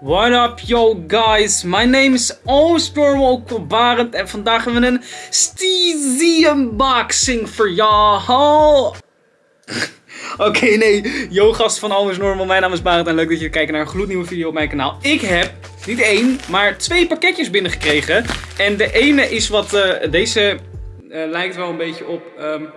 What up yo guys, my name is Oomstorm Barend en vandaag hebben we een Steezy unboxing voor jou. Oké, nee, yo gast van Always Normal, mijn naam is Barend en leuk dat je kijkt naar een gloednieuwe video op mijn kanaal. Ik heb niet één, maar twee pakketjes binnengekregen. En de ene is wat, uh, deze uh, lijkt wel een beetje op... Um,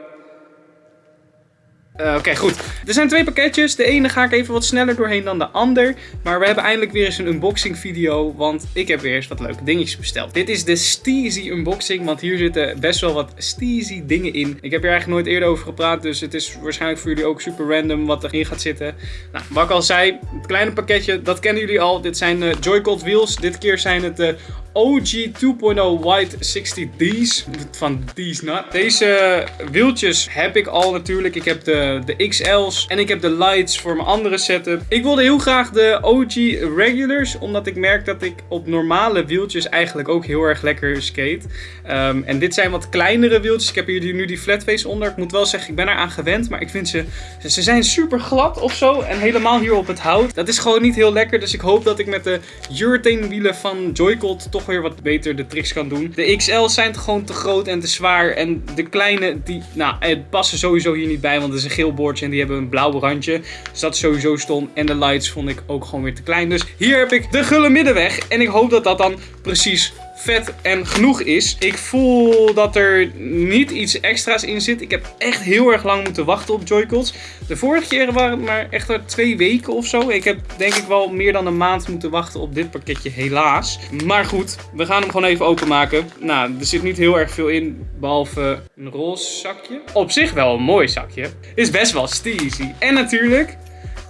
uh, Oké, goed. Er zijn twee pakketjes. De ene ga ik even wat sneller doorheen dan de ander. Maar we hebben eindelijk weer eens een unboxing video. Want ik heb weer eens wat leuke dingetjes besteld. Dit is de Steezy unboxing. Want hier zitten best wel wat Steezy dingen in. Ik heb hier eigenlijk nooit eerder over gepraat. Dus het is waarschijnlijk voor jullie ook super random wat erin gaat zitten. Nou, wat ik al zei. Het kleine pakketje, dat kennen jullie al. Dit zijn de Joy-Con wheels. Dit keer zijn het de OG 2.0 White 60D's. Van D's. Deze wieltjes heb ik al natuurlijk. Ik heb de, de XL's en ik heb de lights voor mijn andere setup. Ik wilde heel graag de OG regulars. Omdat ik merk dat ik op normale wieltjes eigenlijk ook heel erg lekker skate. Um, en dit zijn wat kleinere wieltjes. Ik heb hier nu die flatface onder. Ik moet wel zeggen, ik ben eraan gewend. Maar ik vind ze, ze zijn super glad of zo. En helemaal hier op het hout. Dat is gewoon niet heel lekker. Dus ik hoop dat ik met de urethane wielen van Joycon toch weer wat beter de tricks kan doen. De XL's zijn gewoon te groot en te zwaar. En de kleine, die nou, het passen sowieso hier niet bij. Want het is een geel boordje en die hebben een blauw randje. Dus dat is sowieso stom. En de lights vond ik ook gewoon weer te klein. Dus hier heb ik de gulle middenweg. En ik hoop dat dat dan precies vet en genoeg is. Ik voel dat er niet iets extra's in zit. Ik heb echt heel erg lang moeten wachten op Joy-Cons. De vorige keren waren het maar echt twee weken of zo. Ik heb denk ik wel meer dan een maand moeten wachten op dit pakketje, helaas. Maar goed, we gaan hem gewoon even openmaken. Nou, er zit niet heel erg veel in, behalve een roze zakje. Op zich wel een mooi zakje. Is best wel steezy. En natuurlijk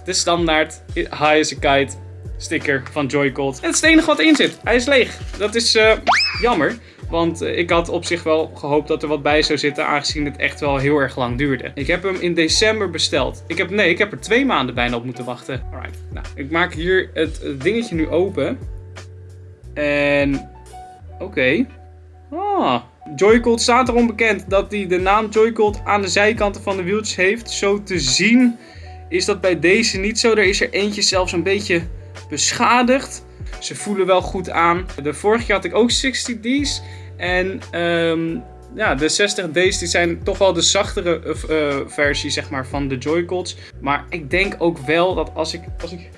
de standaard High as a Kite sticker van Joy-Con. En het is het enige wat erin zit. Hij is leeg. Dat is uh, jammer. Want uh, ik had op zich wel gehoopt dat er wat bij zou zitten, aangezien het echt wel heel erg lang duurde. Ik heb hem in december besteld. Ik heb, nee, ik heb er twee maanden bijna op moeten wachten. Alright, nou, ik maak hier het, dingetje nu open. En, oké. Ah, Joy-Con staat erom bekend dat hij de naam Joy-Con aan de zijkanten van de wieltjes heeft. Zo te zien is dat bij deze niet zo. Er is er eentje zelfs een beetje beschadigd. Ze voelen wel goed aan. De vorige keer had ik ook 60D's. En um, ja, de 60D's die zijn toch wel de zachtere uh, versie zeg maar, van de Joy-Cons. Maar ik denk ook wel dat als ik... Als ik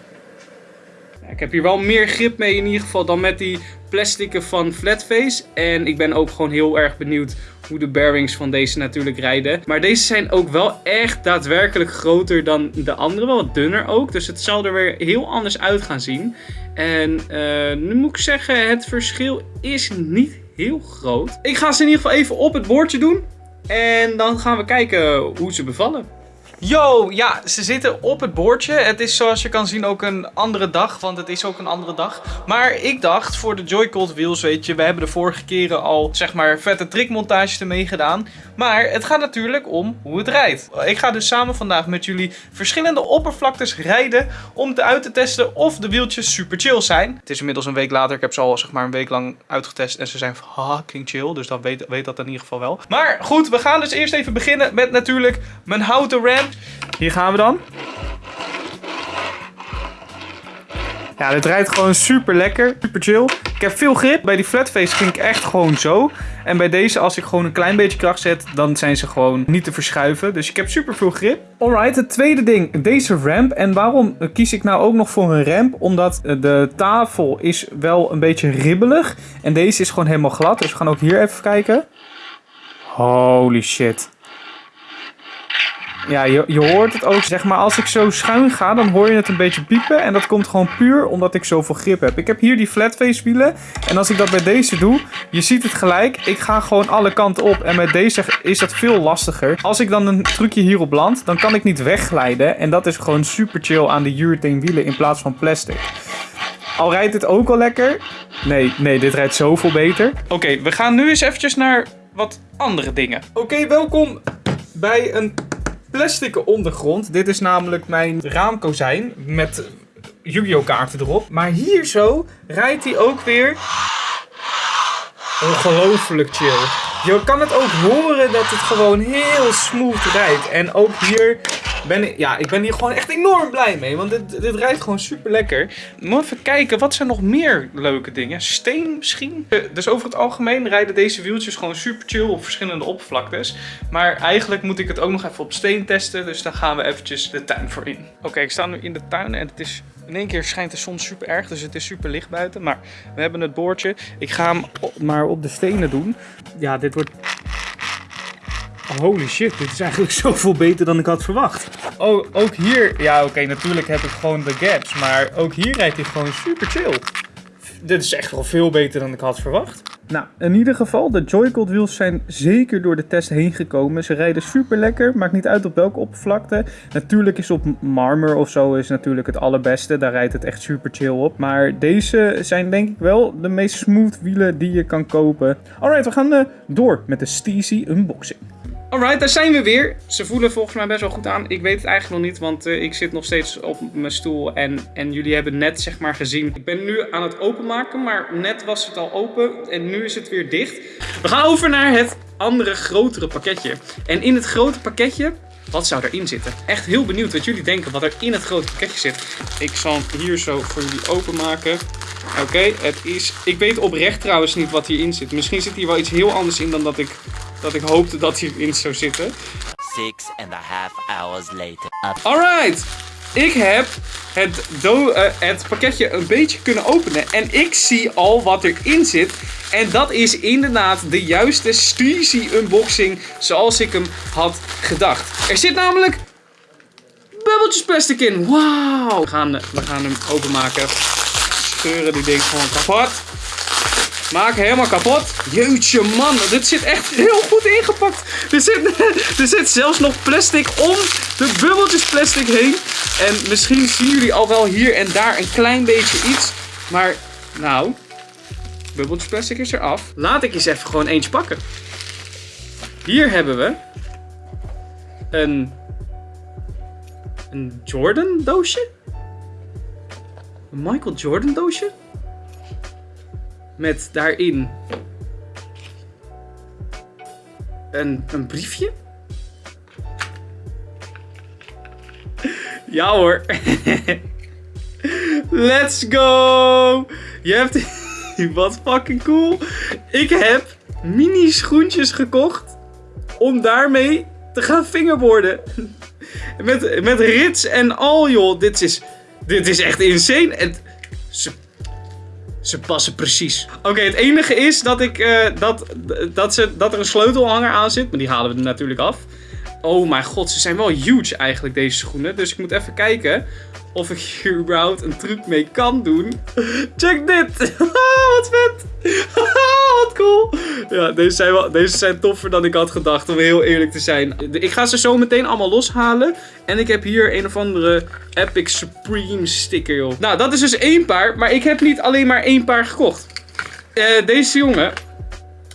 ik heb hier wel meer grip mee in ieder geval dan met die plastieken van Flatface. En ik ben ook gewoon heel erg benieuwd hoe de bearings van deze natuurlijk rijden. Maar deze zijn ook wel echt daadwerkelijk groter dan de andere. Wel wat dunner ook. Dus het zal er weer heel anders uit gaan zien. En uh, nu moet ik zeggen, het verschil is niet heel groot. Ik ga ze in ieder geval even op het bordje doen. En dan gaan we kijken hoe ze bevallen. Yo, ja, ze zitten op het bordje. Het is zoals je kan zien ook een andere dag, want het is ook een andere dag. Maar ik dacht, voor de Joy-Con wheels, weet je, we hebben de vorige keren al, zeg maar, vette trickmontages ermee gedaan. Maar het gaat natuurlijk om hoe het rijdt. Ik ga dus samen vandaag met jullie verschillende oppervlaktes rijden om te uit te testen of de wieltjes super chill zijn. Het is inmiddels een week later, ik heb ze al zeg maar een week lang uitgetest en ze zijn fucking chill. Dus dan weet, weet dat in ieder geval wel. Maar goed, we gaan dus eerst even beginnen met natuurlijk mijn houten ramp. Hier gaan we dan. Ja, dit rijdt gewoon super lekker, super chill. Ik heb veel grip. Bij die flatface ging ik echt gewoon zo. En bij deze, als ik gewoon een klein beetje kracht zet, dan zijn ze gewoon niet te verschuiven. Dus ik heb super veel grip. Alright, het tweede ding, deze ramp. En waarom kies ik nou ook nog voor een ramp? Omdat de tafel is wel een beetje ribbelig. En deze is gewoon helemaal glad. Dus we gaan ook hier even kijken. Holy shit. Ja, je, je hoort het ook. Zeg maar, als ik zo schuin ga, dan hoor je het een beetje piepen. En dat komt gewoon puur omdat ik zoveel grip heb. Ik heb hier die flatface wielen. En als ik dat bij deze doe, je ziet het gelijk. Ik ga gewoon alle kanten op. En met deze is dat veel lastiger. Als ik dan een trucje hierop land, dan kan ik niet wegglijden. En dat is gewoon super chill aan de urethane wielen in plaats van plastic. Al rijdt het ook al lekker. Nee, nee, dit rijdt zoveel beter. Oké, we gaan nu eens eventjes naar wat andere dingen. Oké, welkom bij een plastic ondergrond. Dit is namelijk mijn raamkozijn met Yu-Gi-Oh kaarten erop. Maar hier zo rijdt hij ook weer ongelooflijk chill. Je kan het ook horen dat het gewoon heel smooth rijdt. En ook hier ben, ik- ja, ik ben hier gewoon echt enorm blij mee. Want dit, dit rijdt gewoon super lekker. Moet even kijken, wat zijn nog meer leuke dingen? Steen misschien? Eh, Dus over het algemeen rijden deze wieltjes gewoon super chill op verschillende oppervlaktes. Maar eigenlijk moet ik het ook nog even op steen testen. Dus daar gaan we eventjes de tuin voor in. Oké, ik sta nu in de tuin en het is... In één keer schijnt de zon super erg, dus het is super licht buiten. Maar we hebben het boordje. Ik ga hem maar op de stenen doen. Ja, dit wordt Holy shit, dit is eigenlijk zoveel beter dan ik had verwacht. Oh, ook hier, ja oké, natuurlijk heb ik gewoon de gaps, maar ook hier rijdt hij gewoon super chill. Dit is echt wel veel beter dan ik had verwacht. Nou, in ieder geval, de Joy-Con wheels zijn zeker door de test heen gekomen. Ze rijden super lekker, maakt niet uit op welke oppervlakte. Natuurlijk is op marmer of zo is natuurlijk het allerbeste, daar rijdt het echt super chill op. Maar deze zijn denk ik wel de meest smooth wielen die je kan kopen. Alright, we gaan eh, door met de Steezy unboxing. Alright, daar zijn we weer. Ze voelen volgens mij best wel goed aan. Ik weet het eigenlijk nog niet, want eh, ik zit nog steeds op mijn stoel. En, en jullie hebben net zeg maar gezien. Ik ben nu aan het openmaken, maar net was het al open. En nu is het weer dicht. We gaan over naar het andere, grotere pakketje. En in het grote pakketje, wat zou erin zitten? Echt heel benieuwd wat jullie denken wat er in het grote pakketje zit. Ik zal hem hier zo voor jullie openmaken. Oké, het is... Ik weet oprecht trouwens niet wat hierin zit. Misschien zit hier wel iets heel anders in dan dat ik, dat ik hoopte dat hierin zou zitten. Six and a half hours later. Alright, ik heb het, do- eh, het pakketje een beetje kunnen openen. En ik zie al wat erin zit. En dat is inderdaad de juiste Steezy unboxing zoals ik hem had gedacht. Er zit namelijk bubbeltjes plastic in. Wauw. We gaan, we gaan hem openmaken. Scheuren die ding gewoon kapot. Maak helemaal kapot. Jeetje man, dit zit echt heel goed ingepakt. Er zit, er zit zelfs nog plastic om de bubbeltjes plastic heen. En misschien zien jullie al wel hier en daar een klein beetje iets. Maar nou, bubbeltjes plastic is eraf. Laat ik eens even gewoon eentje pakken. Hier hebben we een, een Jordan doosje. Een Michael Jordan doosje. Met daarin een, een briefje. Ja hoor. Let's go! Je hebt... Wat fucking cool. Ik heb mini schoentjes gekocht om daarmee te gaan fingerboarden. Met, met rits en al joh. Dit is, dit is echt insane. En ze ze passen precies. Oké, het enige is dat, ik, eh, dat, dat, ze, dat er een sleutelhanger aan zit. Maar die halen we er natuurlijk af. Oh mijn god, ze zijn wel huge eigenlijk, deze schoenen. Dus ik moet even kijken of ik hier überhaupt een truc mee kan doen. Check dit! Wat vet! Ja, deze zijn, wel, deze zijn toffer dan ik had gedacht, om heel eerlijk te zijn. Ik ga ze zo meteen allemaal loshalen. En ik heb hier een of andere Epic Supreme sticker, joh. Nou, dat is dus één paar. Maar ik heb niet alleen maar één paar gekocht. Eh, deze jongen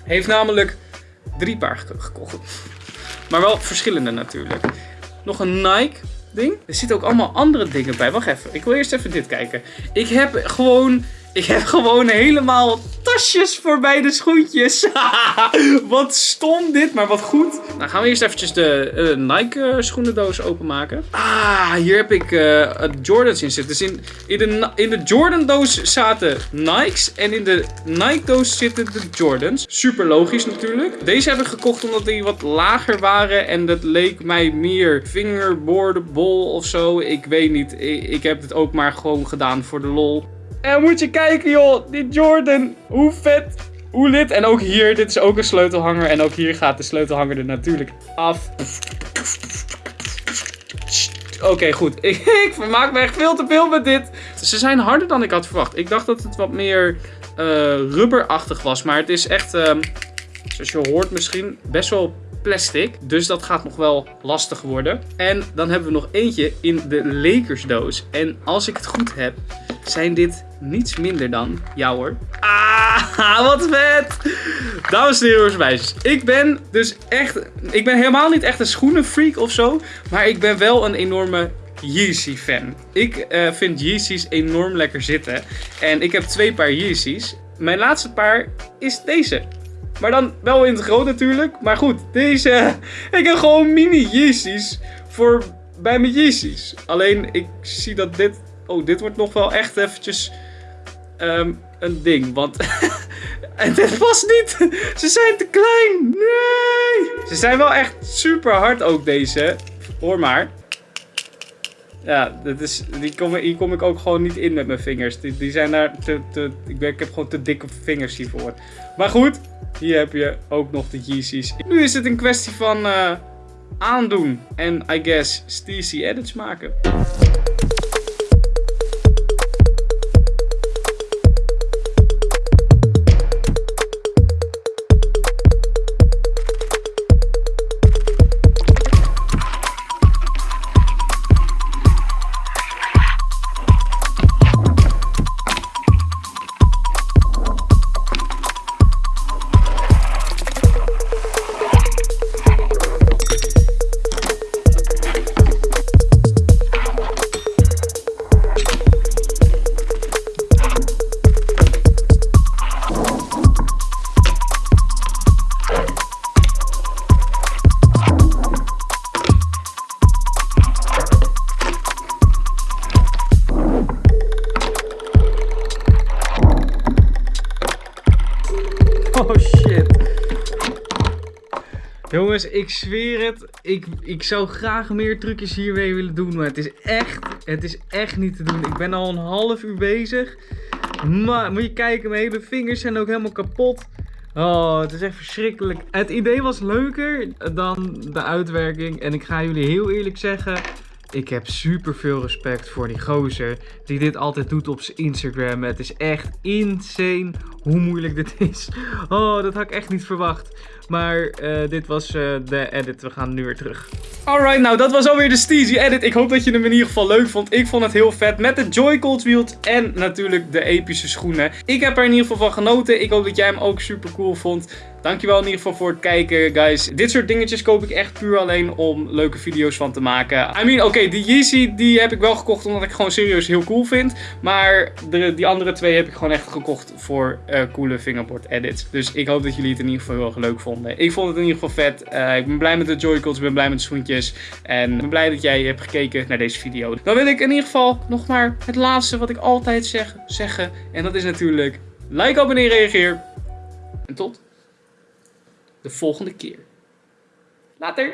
heeft namelijk drie paar ge- gekocht. Maar wel verschillende natuurlijk. Nog een Nike ding. Er zitten ook allemaal andere dingen bij. Wacht even. Ik wil eerst even dit kijken. Ik heb gewoon... Ik heb gewoon helemaal tasjes voor bij de schoentjes. wat stom dit, maar wat goed. Nou gaan we eerst eventjes de eh, Nike eh, schoenendoos openmaken. Ah, hier heb ik eh, het Jordans in zitten. Dus in, in, de, in de Jordan doos zaten Nikes en in de Nike doos zitten de Jordans. Super logisch natuurlijk. Deze heb ik gekocht omdat die wat lager waren en dat leek mij meer fingerboardable of zo. Ik weet niet. Ik, ik heb het ook maar gewoon gedaan voor de lol. En moet je kijken joh, die Jordan. Hoe vet. Hoe lid. En ook hier, dit is ook een sleutelhanger. En ook hier gaat de sleutelhanger er natuurlijk af. Oké, goed. Ik, ik vermaak me echt veel te veel met dit. Ze zijn harder dan ik had verwacht. Ik dacht dat het wat meer eh, rubberachtig was. Maar het is echt, ehm, zoals je hoort misschien, best wel plastic. Dus dat gaat nog wel lastig worden. En dan hebben we nog eentje in de Lakersdoos. En als ik het goed heb, zijn dit niets minder dan... Ja hoor. Ah, wat vet! Dames en heren, meisjes. Ik ben dus echt... Ik ben helemaal niet echt een schoenenfreak of zo. Maar ik ben wel een enorme Yeezy fan. Ik eh, vind Yeezys enorm lekker zitten. En ik heb twee paar Yeezys. Mijn laatste paar is deze. Maar dan wel in het groot natuurlijk. Maar goed, deze... Ik heb gewoon mini Yeezys voor bij mijn Yeezys. Alleen ik zie dat dit... Oh, dit wordt nog wel echt eventjes ehm, een ding. Want en dit past niet. Ze zijn te klein. Nee. Ze zijn wel echt super hard ook deze. Hoor maar. Ja, dat is, die kom, hier kom ik ook gewoon niet in met mijn vingers. Die, die zijn daar te, te ik, ben, ik heb gewoon te dikke vingers hiervoor. Maar goed, hier heb je ook nog de Yeezys. Nu is het een kwestie van uh, aandoen. En I guess Steezy edits maken. Ik zweer het. Ik, ik zou graag meer trucjes hiermee willen doen. Maar het is echt, het is echt niet te doen. Ik ben al een half uur bezig. Maar moet je kijken, mijn hele vingers zijn ook helemaal kapot. Oh, het is echt verschrikkelijk. Het idee was leuker dan de uitwerking. En ik ga jullie heel eerlijk zeggen. Ik heb super veel respect voor die gozer die dit altijd doet op zijn Instagram. Het is echt insane hoe moeilijk dit is. Oh, dat had ik echt niet verwacht. Maar uh, dit was uh, de edit. We gaan nu weer terug. Alright, nou dat was alweer de Steezy edit. Ik hoop dat je hem in ieder geval leuk vond. Ik vond het heel vet met de Joy-Cold wield en natuurlijk de epische schoenen. Ik heb er in ieder geval van genoten. Ik hoop dat jij hem ook super cool vond. Dankjewel in ieder geval voor het kijken, guys. Dit soort dingetjes koop ik echt puur alleen om leuke video's van te maken. I mean, oké, die Yeezy die heb ik wel gekocht omdat ik gewoon serieus heel cool vind. Maar de, die andere twee heb ik gewoon echt gekocht voor uh, coole fingerboard edits. Dus ik hoop dat jullie het in ieder geval heel erg leuk vonden. Ik vond het in ieder geval vet. Uh, ik ben blij met de Joy-Cons, ik ben blij met de schoentjes. En ik ben blij dat jij hebt gekeken naar deze video. Dan wil ik in ieder geval nog maar het laatste wat ik altijd zeg, zeggen. En dat is natuurlijk like, abonneer, reageer. En tot de volgende keer. Later!